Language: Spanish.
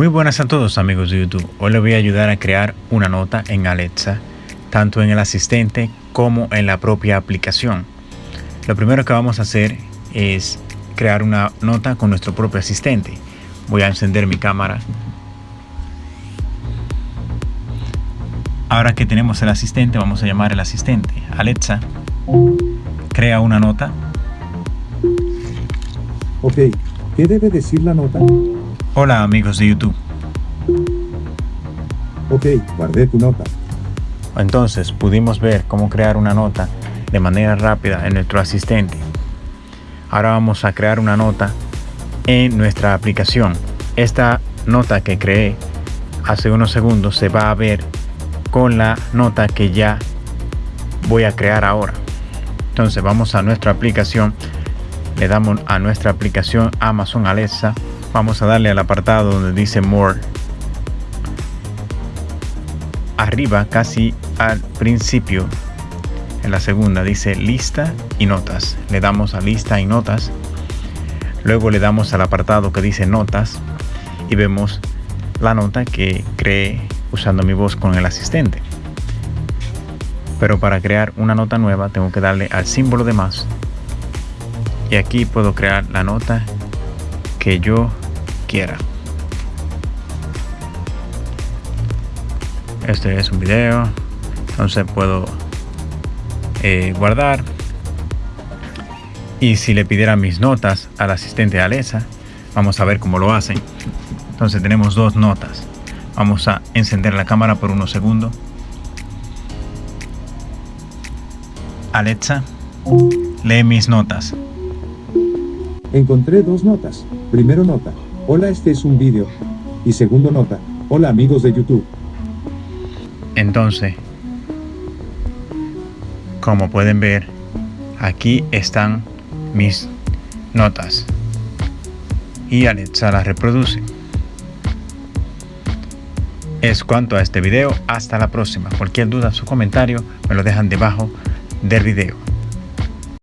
Muy buenas a todos amigos de YouTube. Hoy les voy a ayudar a crear una nota en Alexa, tanto en el asistente como en la propia aplicación. Lo primero que vamos a hacer es crear una nota con nuestro propio asistente. Voy a encender mi cámara. Ahora que tenemos el asistente, vamos a llamar el asistente. Alexa, crea una nota. Ok, ¿qué debe decir la nota? Hola amigos de YouTube. Ok, guardé tu nota. Entonces pudimos ver cómo crear una nota de manera rápida en nuestro asistente. Ahora vamos a crear una nota en nuestra aplicación. Esta nota que creé hace unos segundos se va a ver con la nota que ya voy a crear ahora. Entonces vamos a nuestra aplicación, le damos a nuestra aplicación Amazon Alexa, vamos a darle al apartado donde dice More. Arriba, casi al principio, en la segunda dice lista y notas. Le damos a lista y notas. Luego le damos al apartado que dice notas y vemos la nota que creé usando mi voz con el asistente. Pero para crear una nota nueva tengo que darle al símbolo de más. Y aquí puedo crear la nota que yo Este es un video. Entonces puedo eh, guardar. Y si le pidiera mis notas al asistente Alexa, vamos a ver cómo lo hacen. Entonces tenemos dos notas. Vamos a encender la cámara por unos segundos. Alexa, lee mis notas. Encontré dos notas. Primero nota, hola este es un vídeo. Y segundo nota, hola amigos de YouTube. Entonces, como pueden ver, aquí están mis notas. Y Alexa las reproduce. Es cuanto a este video, hasta la próxima. Cualquier duda o comentario me lo dejan debajo del video.